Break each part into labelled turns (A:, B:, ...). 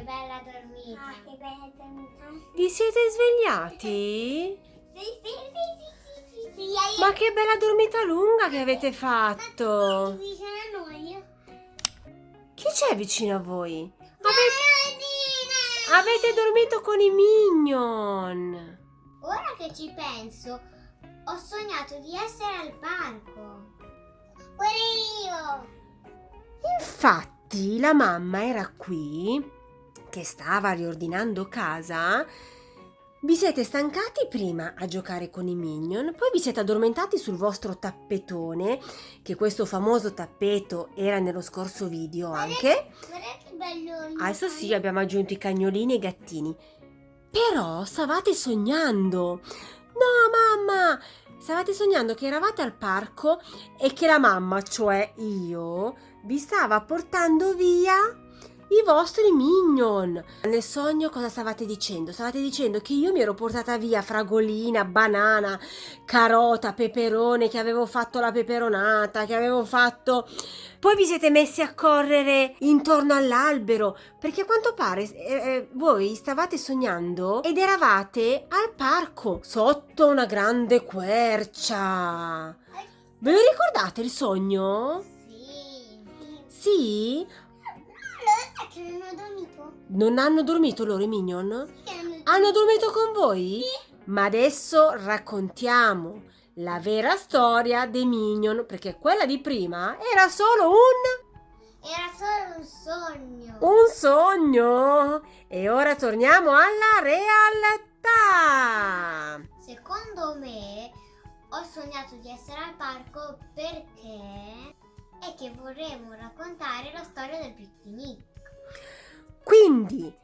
A: che bella dormita.
B: Ah, che bella dormita.
C: Vi siete svegliati?
B: Sì, sì, sì, sì, sì, sì,
C: Ma che bella dormita lunga che avete fatto!
B: vicino a noi.
C: Chi c'è vicino a voi?
B: Bernardina!
C: Avete dormito con i Minion!
A: Ora che ci penso, ho sognato di essere al parco.
B: Pure io.
C: Infatti, la mamma era qui, che stava riordinando casa. Vi siete stancati prima a giocare con i Minion, poi vi siete addormentati sul vostro tappetone, che questo famoso tappeto era nello scorso video anche.
B: Guarda che bello.
C: Adesso sì, abbiamo aggiunto i cagnolini e i gattini. Però stavate sognando. No, mamma! Stavate sognando che eravate al parco e che la mamma, cioè io, vi stava portando via i vostri minion. Nel sogno cosa stavate dicendo? Stavate dicendo che io mi ero portata via fragolina, banana, carota, peperone, che avevo fatto la peperonata, che avevo fatto... Poi vi siete messi a correre intorno all'albero, perché a quanto pare eh, eh, voi stavate sognando ed eravate al parco, sotto una grande quercia. Ve lo ricordate il sogno?
A: Sì.
C: Sì?
B: Che non ho dormito?
C: Non hanno dormito loro i minion?
B: Che hanno-
C: Hanno dormito con voi? Ma adesso raccontiamo la vera storia dei minion, perché quella di prima era solo un...
A: Era solo un sogno.
C: un sogno. E ora torniamo alla realtà.
A: Secondo me ho sognato di essere al parco perché è che vorremmo raccontare la storia del picnic.
C: Quindi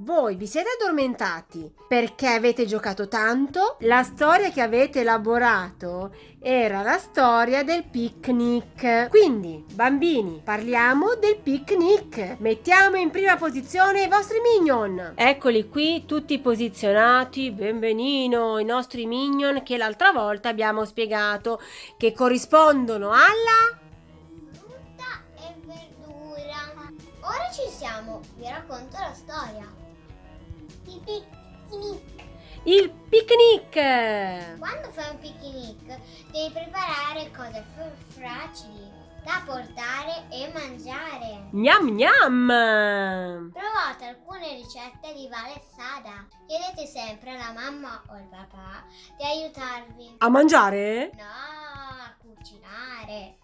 C: voi vi siete addormentati perché avete giocato tanto. La storia che avete elaborato era la storia del picnic. Quindi, bambini, parliamo del picnic. Mettiamo in prima posizione i vostri minion. Eccoli qui, tutti posizionati. Benvenino, i nostri minion che l'altra volta abbiamo spiegato che corrispondono alla
B: picnic.
C: il picnic.
A: Quando fai un picnic devi preparare cose facili da portare e mangiare.
C: Gnam gnam.
A: Provate alcune ricette di Vale Sada. Chiedete sempre alla mamma o al papà di aiutarvi.
C: A mangiare?
A: No, a cucinare.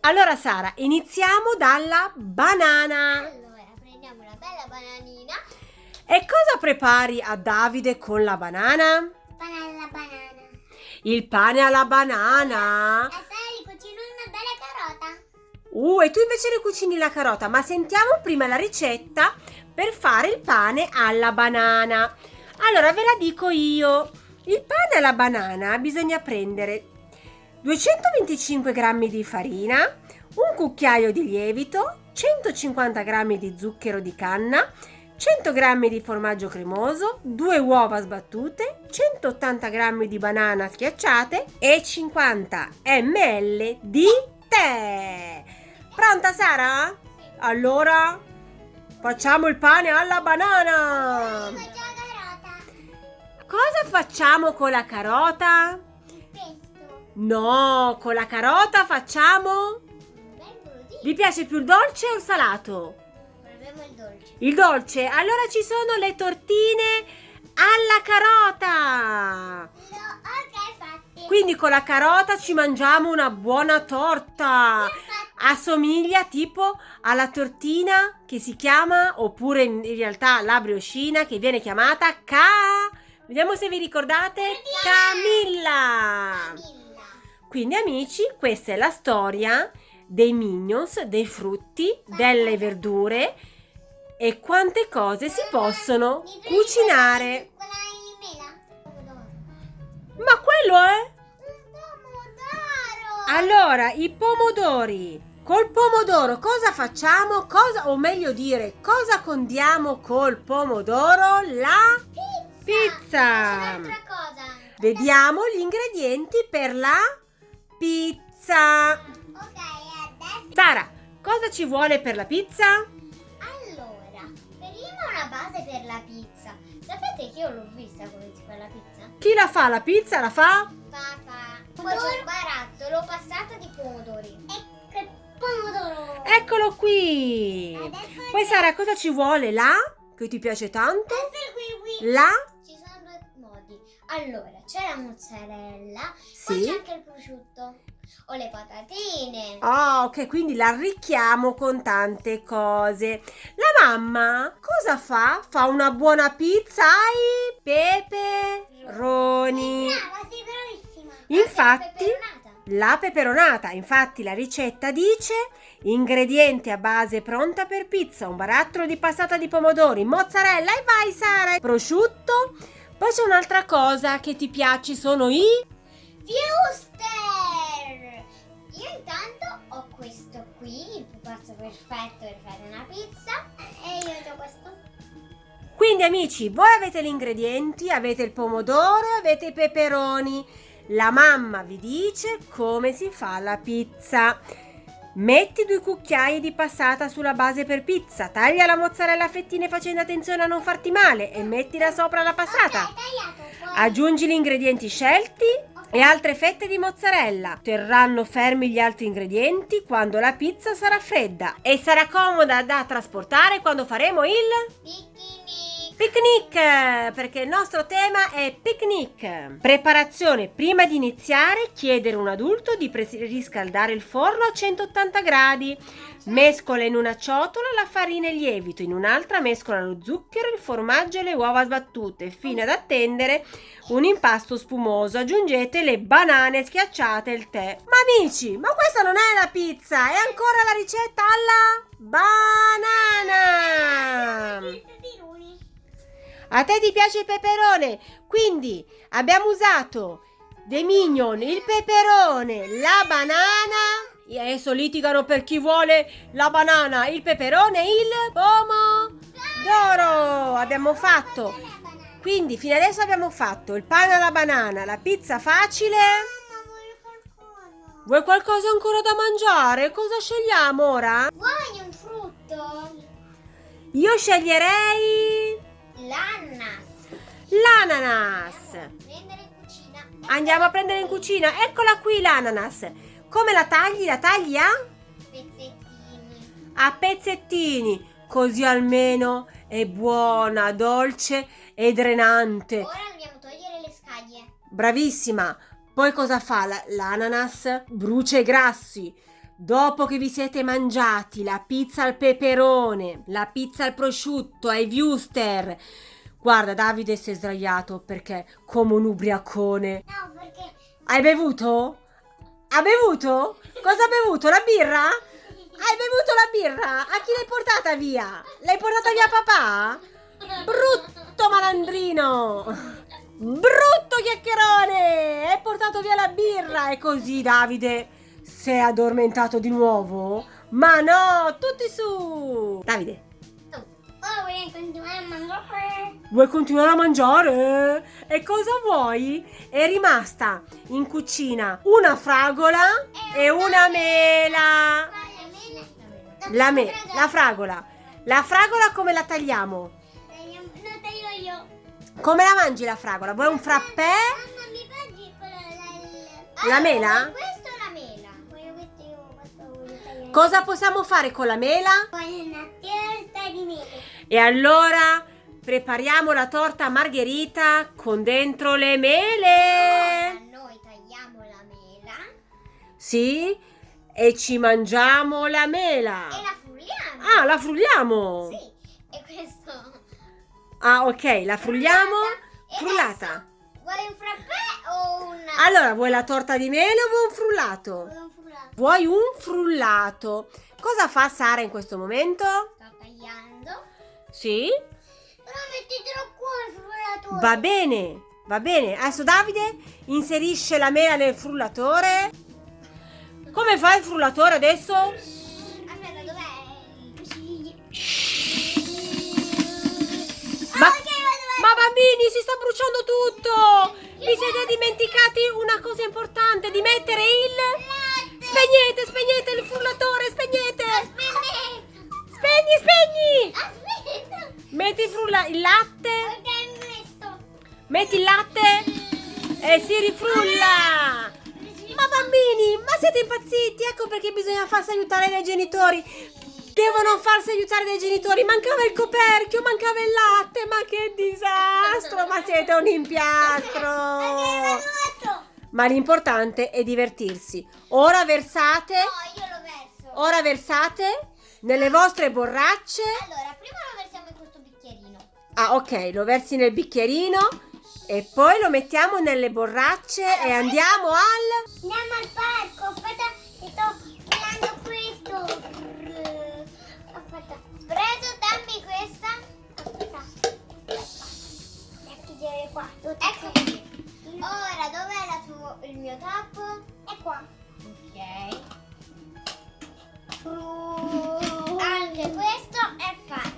C: Allora Sara, iniziamo dalla banana.
A: Allora, prendiamo una bella bananina.
C: E cosa prepari a Davide con la banana?
B: Banana, banana.
C: Il pane alla banana.
B: E sai, cucino una bella carota.
C: Uh, e tu invece le cucini la carota, ma sentiamo prima la ricetta per fare il pane alla banana. Allora ve la dico io. Il pane alla banana bisogna prendere 225 g di farina, un cucchiaio di lievito, 150 g di zucchero di canna, 100 g di formaggio cremoso, 2 uova sbattute, 180 g di banana schiacciate e 50 ml di tè. Pronta Sara? Allora facciamo il pane alla banana. Cosa facciamo con la carota? No, con la carota facciamo... Vi piace più il dolce o il salato?
A: Proviamo il dolce.
C: Il dolce. Allora ci sono le tortine alla carota.
B: No.
C: Quindi con la carota ci mangiamo una buona torta. Assomiglia tipo alla tortina che si chiama, oppure in realtà la brioscina che viene chiamata ca... Vediamo se vi ricordate. Camilla.
B: Milla.
C: Quindi amici, questa è la storia dei minions, dei frutti, delle verdure e quante cose si possono cucinare. Ma quello è?
B: Un pomodoro.
C: Allora, i pomodori. Col pomodoro cosa facciamo? Cosa, o meglio dire, cosa condiamo col pomodoro? La pizza.
A: Un'altra cosa.
C: Vediamo gli ingredienti per la pizza.
B: Ok, adesso.
C: Sara, cosa ci vuole per la pizza?
A: Per la pizza. Sapete che io l'ho vista come si fa la pizza?
C: Chi la fa la pizza? La fa?
A: Papà. Poi c'è un barattolo passato di pomodori.
B: Ecco il pomodoro.
C: Eccolo qui.
B: Adesso
C: Poi Sara, cosa ci vuole? là? Che ti piace tanto?
B: Adesso qui qui.
C: Là?
A: Ci sono due modi. Allora, c'è la mozzarella, poi
C: Sì.
A: c'è anche il prosciutto o le patatine.
C: Ah, ok, quindi l'arricchiamo con tante cose. La mamma cosa fa? Fa una buona pizza ai peperoni.
B: Brava, sei bravissima.
C: Infatti, la peperonata, infatti la ricetta dice ingredienti a base pronta per pizza, un barattolo di passata di pomodori, mozzarella e vai Sara, prosciutto. Poi c'è un'altra cosa che ti piace, sono i
A: Wuster! Intanto ho questo qui, il pupazzo perfetto per fare una pizza.
B: E io ho questo.
C: Quindi amici, voi avete gli ingredienti, avete il pomodoro, avete i peperoni. La mamma vi dice come si fa la pizza. Metti due cucchiai di passata sulla base per pizza, taglia la mozzarella a fettine facendo attenzione a non farti male e mettila sopra la passata.
B: Ok, tagliato. Poi...
C: Aggiungi gli ingredienti scelti e altre fette di mozzarella. Terranno fermi gli altri ingredienti quando la pizza sarà fredda e sarà comoda da trasportare quando faremo il
A: Picnic!
C: Picnic, perché il nostro tema è picnic. Preparazione. Prima di iniziare, chiedere a un adulto di riscaldare il forno a 180 gradi. Mescola in una ciotola la farina e il lievito, in un'altra mescola lo zucchero, il formaggio e le uova sbattute, fino ad attendere un impasto spumoso. Aggiungete le banane schiacciate e il tè. Ma amici, ma questa non è la pizza, è ancora la ricetta alla banana. A te ti piace il peperone? Quindi abbiamo usato dei minion, il peperone, la banana. E adesso litigano per chi vuole la banana, il peperone il pomodoro. Abbiamo fatto. Quindi fino adesso abbiamo fatto il pane alla banana, la pizza facile.
B: Mamma, voglio qualcosa.
C: Vuoi qualcosa ancora da mangiare? Cosa scegliamo ora?
A: Vuoi un frutto?
C: Io sceglierei
A: L'ananas.
C: l'ananas. Andiamo a prendere in cucina. Eccola qui l'ananas. Come la tagli? La tagli a?
A: Pezzettini.
C: A pezzettini. Così almeno è buona, dolce e drenante.
A: Ora dobbiamo togliere le scaglie.
C: Bravissima. Poi cosa fa la- l'ananas? Brucia i grassi. Dopo che vi siete mangiati la pizza al peperone, la pizza al prosciutto, ai wuster. Guarda, Davide si è sdraiato perché come un ubriacone.
B: No, perché
C: Hai bevuto? Ha bevuto? Cosa ha bevuto? La birra? Hai bevuto la birra? A chi l'hai portata via? L'hai portata via a papà? Brutto malandrino! Brutto chiacchierone! Hai portato via la birra e così Davide si è addormentato di nuovo? Ma no, tutti su! Davide,
B: continuare a mangiare.
C: vuoi continuare a mangiare? E cosa vuoi? È rimasta in cucina una fragola e una mela. La, me- la fragola. La fragola come la tagliamo?
B: Tagliamo- No, taglio io.
C: Come la mangi la fragola? Vuoi un frappè?
B: Mamma, mi mangi quella del...
C: La mela?
A: La mela.
C: Cosa possiamo fare con la mela?
B: Voglio una torta di mele.
C: E allora prepariamo la torta margherita con dentro le mele.
A: noi tagliamo la mela
C: Sì? E ci mangiamo la mela.
A: e la frulliamo.
C: Ah, la frulliamo.
A: Sì. E questo.
C: Ah, ok, la frulliamo. Frullata.
A: Vuoi un frappè o un.
C: Allora, vuoi la torta di mele o vuoi un frullato? Vuoi un frullato. Cosa fa Sara in questo momento?
A: Sto tagliando.
C: Sì?
B: Però mettitelo qua il frullatore.
C: Va bene, va bene. Adesso Davide inserisce la mela nel frullatore. Come fa il frullatore adesso?
A: Aspetta, dov'è?
C: Ma, ma bambini, si sta bruciando tutto! Vi siete dimenticati una cosa importante, di mettere il... Spegnete, spegnete il frullatore, spegnete! Spegni, spegni!
B: Aspetta.
C: Metti frulla il latte. Metti il latte e si rifrulla. Ma bambini, ma siete impazziti? Ecco perché bisogna farsi aiutare dai genitori. Devono farsi aiutare dai genitori. Mancava il coperchio, mancava il latte. Ma che disastro! Ma siete un impiastro. Ma l'importante è divertirsi. Ora versate,
A: No, io lo verso.
C: ora versate nelle vostre borracce.
A: Allora, prima lo versiamo in questo bicchierino.
C: Ah, ok, lo versi nel bicchierino e poi lo mettiamo nelle borracce e andiamo al
B: Andiamo al parco. Aspetta, che sto prendendo questo. Aspetta.
A: Preso, dammi questa.
B: Aspetta. Devo chiudere qua.
A: Ecco. Ora, dov'è il mio tappo?
B: È qua.
A: Ok. Anche questo è fatto.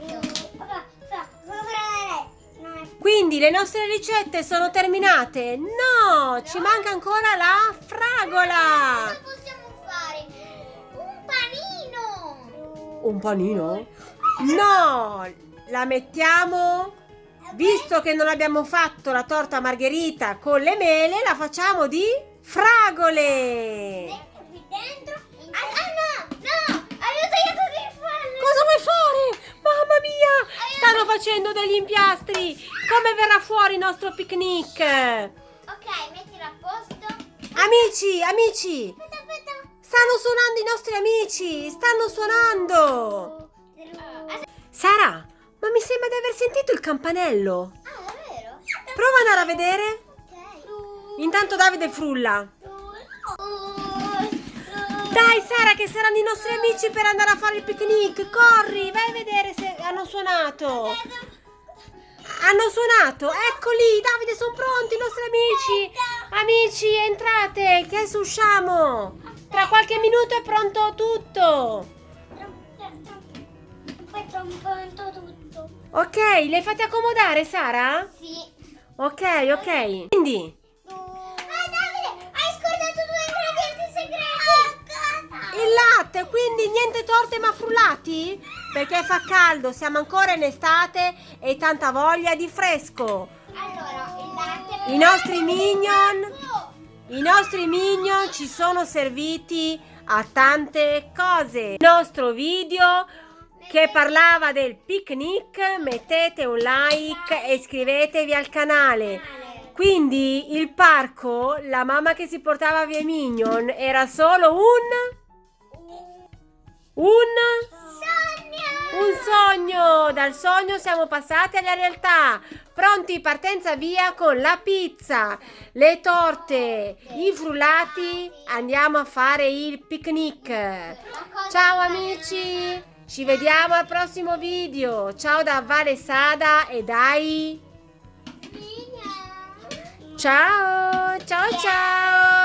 C: Quindi le nostre ricette sono terminate? No, ci manca ancora la fragola.
A: Cosa possiamo fare? Un panino.
C: Un panino? No, la mettiamo Visto che non abbiamo fatto la torta margherita con le mele, la facciamo di fragole.
B: qui dentro.
A: Ah, no, no, avevo tagliato fallo.
C: Cosa vuoi fare? Mamma mia, stanno facendo degli impiastri. Come verrà fuori il nostro picnic?
A: Ok, mettilo a posto.
C: Amici, amici,
A: Aspetta, aspetta.
C: stanno suonando i nostri amici. Stanno suonando. Sara, sentito il campanello.
A: Ah, davvero?
C: Prova ad andare a vedere.
A: Ok.
C: Intanto Davide frulla. Dai Sara che saranno i nostri amici per andare a fare il picnic. Corri, vai a vedere se hanno suonato. Hanno suonato, eccoli, Davide, sono pronti i nostri amici. Amici, entrate, che adesso usciamo. Tra qualche minuto è pronto tutto.
B: Poi pronto tutto.
C: Ok, le fate accomodare, Sara?
A: Sì.
C: Ok, ok. Quindi,
A: Ah, Davide, hai scordato due ingredienti segreti.
C: il latte, quindi niente torte ma frullati? Perché fa caldo, siamo ancora in estate e tanta voglia di fresco.
A: Allora, il latte.
C: I nostri minion, i nostri minion ci sono serviti a tante cose. Il nostro video che parlava del picnic, mettete un like e iscrivetevi al canale. Quindi il parco, la mamma che si portava via minion, era solo un... Un... Un sogno! Dal sogno siamo passati alla realtà. Pronti, partenza via con la pizza, le torte, i frullati. Andiamo a fare il picnic. Ciao amici! Ci vediamo al prossimo video. Ciao da Vale Sada e dai. Ciao, ciao ciao.